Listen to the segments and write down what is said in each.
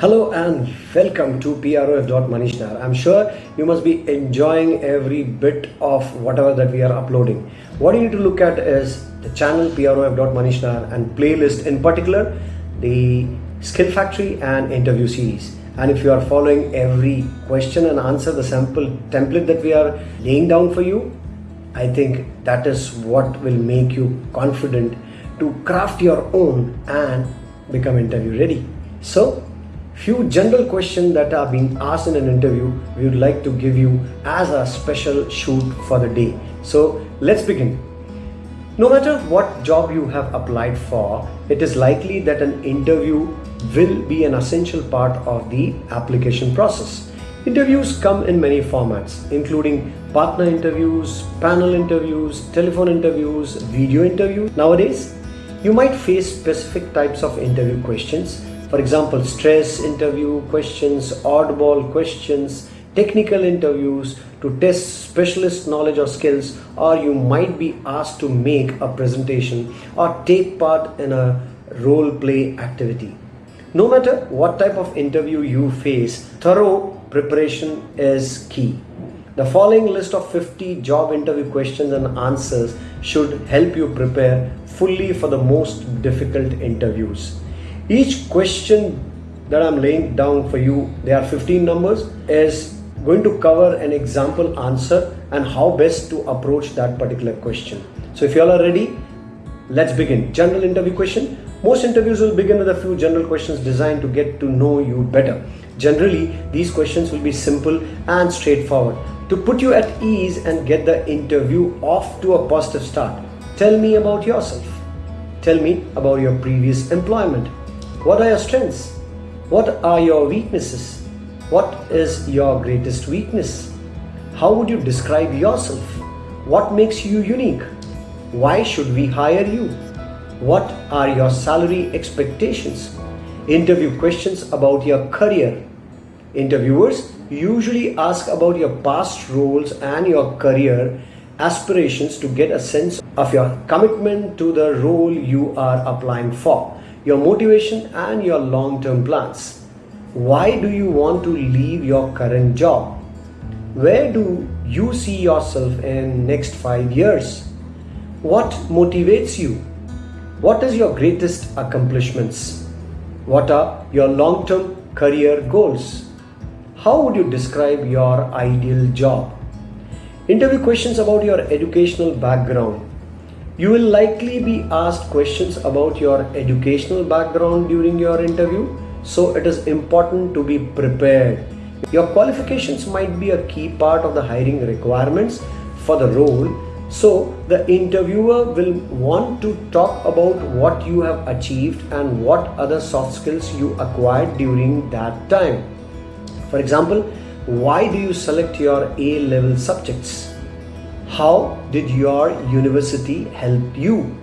Hello and welcome to PROF.Manishnar. I'm sure you must be enjoying every bit of whatever that we are uploading. What you need to look at is the channel PROF.Manishnar and playlist in particular, the skill factory and interview series. And if you are following every question and answer, the sample template that we are laying down for you, I think that is what will make you confident to craft your own and become interview ready. So few general questions that are being asked in an interview we would like to give you as a special shoot for the day. So let's begin. No matter what job you have applied for it is likely that an interview will be an essential part of the application process. Interviews come in many formats including partner interviews panel interviews telephone interviews video interviews nowadays you might face specific types of interview questions for example, stress interview questions, oddball questions, technical interviews to test specialist knowledge or skills or you might be asked to make a presentation or take part in a role play activity. No matter what type of interview you face, thorough preparation is key. The following list of 50 job interview questions and answers should help you prepare fully for the most difficult interviews. Each question that I'm laying down for you, there are 15 numbers, is going to cover an example answer and how best to approach that particular question. So if you all are ready, let's begin. General interview question. Most interviews will begin with a few general questions designed to get to know you better. Generally, these questions will be simple and straightforward. To put you at ease and get the interview off to a positive start, tell me about yourself. Tell me about your previous employment what are your strengths? What are your weaknesses? What is your greatest weakness? How would you describe yourself? What makes you unique? Why should we hire you? What are your salary expectations? Interview questions about your career. Interviewers usually ask about your past roles and your career aspirations to get a sense of your commitment to the role you are applying for your motivation and your long-term plans. Why do you want to leave your current job? Where do you see yourself in next 5 years? What motivates you? What is your greatest accomplishments? What are your long-term career goals? How would you describe your ideal job? Interview questions about your educational background you will likely be asked questions about your educational background during your interview, so it is important to be prepared. Your qualifications might be a key part of the hiring requirements for the role, so the interviewer will want to talk about what you have achieved and what other soft skills you acquired during that time. For example, why do you select your A-level subjects? How did your university help you?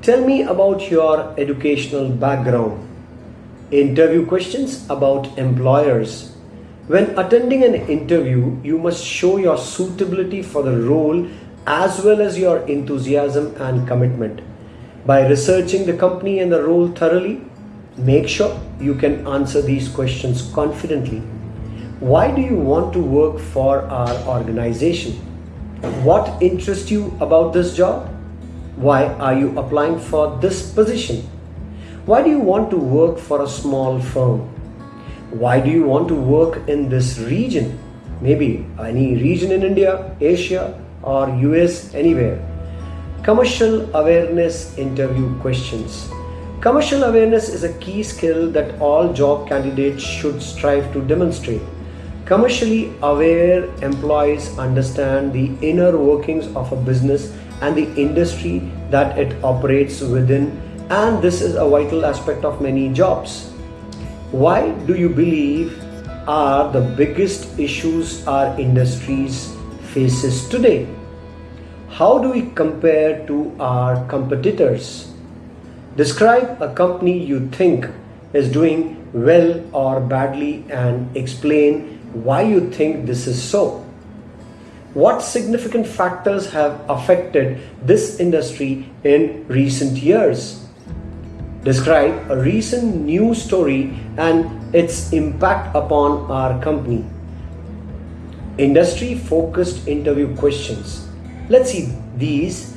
Tell me about your educational background. Interview questions about employers. When attending an interview, you must show your suitability for the role as well as your enthusiasm and commitment. By researching the company and the role thoroughly, make sure you can answer these questions confidently. Why do you want to work for our organization? What interests you about this job? Why are you applying for this position? Why do you want to work for a small firm? Why do you want to work in this region? Maybe any region in India, Asia or US, anywhere. Commercial awareness interview questions. Commercial awareness is a key skill that all job candidates should strive to demonstrate. Commercially aware employees understand the inner workings of a business and the industry that it operates within and this is a vital aspect of many jobs. Why do you believe are the biggest issues our industries faces today? How do we compare to our competitors? Describe a company you think is doing well or badly and explain why you think this is so. What significant factors have affected this industry in recent years? Describe a recent news story and its impact upon our company. Industry focused interview questions. Let's see these.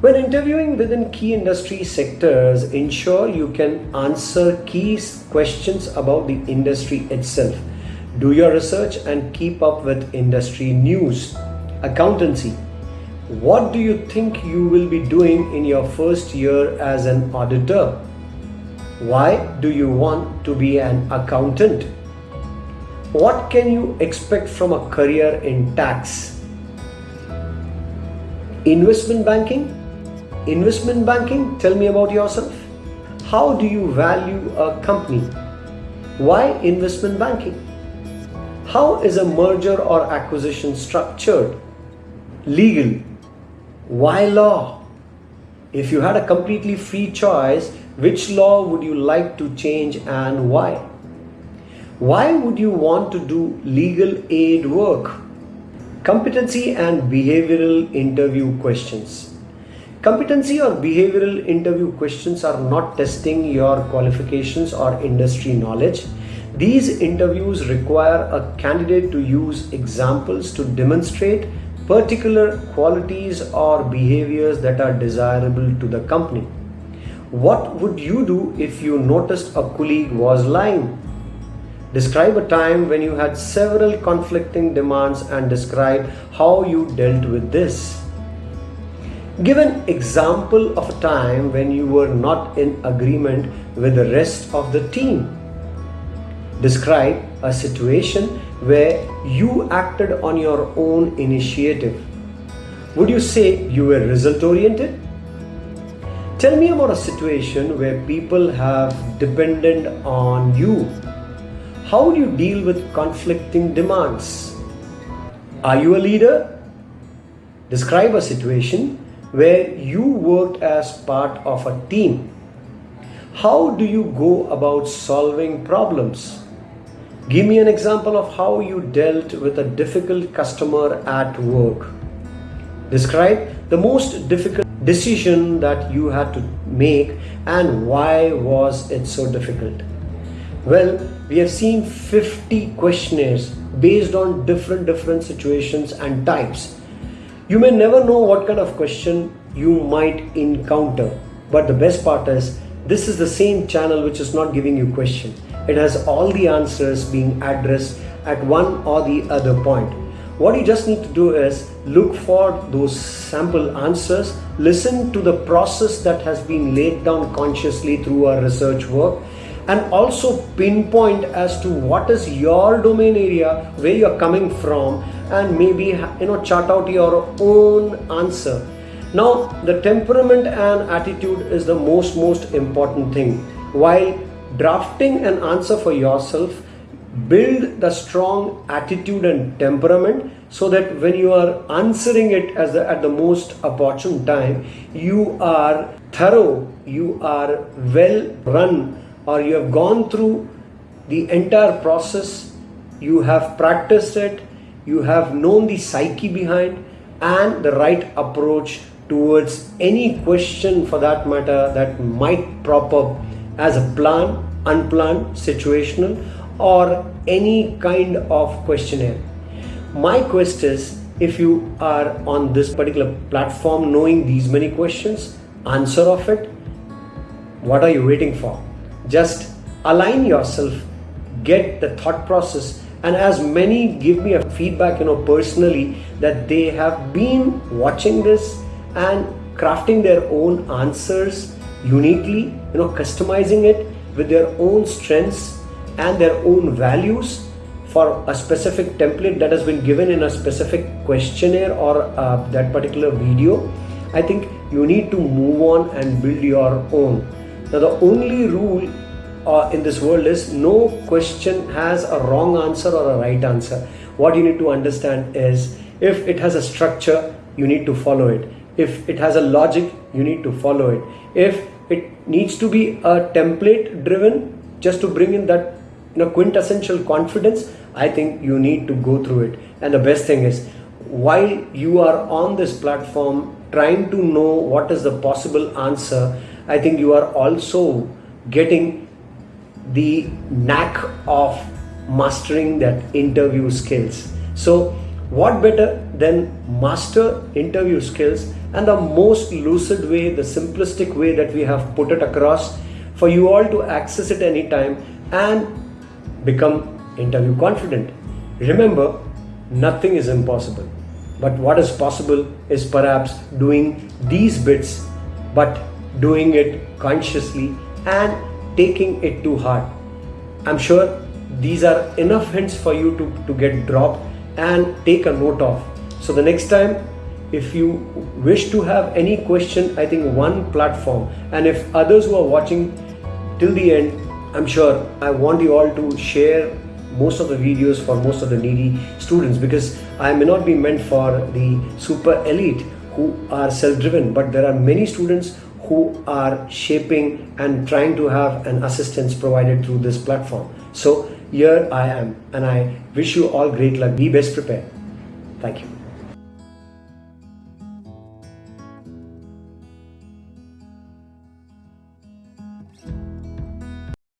When interviewing within key industry sectors, ensure you can answer key questions about the industry itself. Do your research and keep up with industry news. Accountancy. What do you think you will be doing in your first year as an auditor? Why do you want to be an accountant? What can you expect from a career in tax? Investment banking? Investment banking, tell me about yourself. How do you value a company? Why investment banking? How is a merger or acquisition structured? Legal. Why law? If you had a completely free choice, which law would you like to change and why? Why would you want to do legal aid work? Competency and behavioral interview questions. Competency or behavioral interview questions are not testing your qualifications or industry knowledge. These interviews require a candidate to use examples to demonstrate particular qualities or behaviors that are desirable to the company. What would you do if you noticed a colleague was lying? Describe a time when you had several conflicting demands and describe how you dealt with this. Give an example of a time when you were not in agreement with the rest of the team. Describe a situation where you acted on your own initiative. Would you say you were result oriented? Tell me about a situation where people have depended on you. How do you deal with conflicting demands? Are you a leader? Describe a situation where you worked as part of a team. How do you go about solving problems? Give me an example of how you dealt with a difficult customer at work. Describe the most difficult decision that you had to make and why was it so difficult. Well, we have seen 50 questionnaires based on different different situations and types. You may never know what kind of question you might encounter, but the best part is this is the same channel which is not giving you question it has all the answers being addressed at one or the other point. What you just need to do is look for those sample answers, listen to the process that has been laid down consciously through our research work, and also pinpoint as to what is your domain area where you're coming from and maybe you know chart out your own answer now the temperament and attitude is the most most important thing while drafting an answer for yourself build the strong attitude and temperament so that when you are answering it as the, at the most opportune time you are thorough you are well run or you have gone through the entire process you have practiced it you have known the psyche behind and the right approach towards any question for that matter that might prop up as a plan, unplanned, situational, or any kind of questionnaire. My quest is if you are on this particular platform knowing these many questions, answer of it, what are you waiting for? Just align yourself, get the thought process, and as many give me a feedback, you know, personally that they have been watching this and crafting their own answers uniquely, you know, customizing it with their own strengths and their own values for a specific template that has been given in a specific questionnaire or uh, that particular video. I think you need to move on and build your own. Now, the only rule uh, in this world is no question has a wrong answer or a right answer. What you need to understand is if it has a structure, you need to follow it. If it has a logic, you need to follow it. If it needs to be a template driven just to bring in that you know quintessential confidence i think you need to go through it and the best thing is while you are on this platform trying to know what is the possible answer I think you are also getting the knack of mastering that interview skills. So, what better than master interview skills and the most lucid way, the simplistic way that we have put it across for you all to access it anytime and become interview confident. Remember, nothing is impossible. But what is possible is perhaps doing these bits, but doing it consciously and taking it to heart. I'm sure these are enough hints for you to, to get dropped and take a note of. So the next time, if you wish to have any question, I think one platform, and if others who are watching till the end, I'm sure I want you all to share most of the videos for most of the needy students because I may not be meant for the super elite who are self-driven but there are many students who are shaping and trying to have an assistance provided through this platform. So here I am and I wish you all great luck. Be best prepared. Thank you.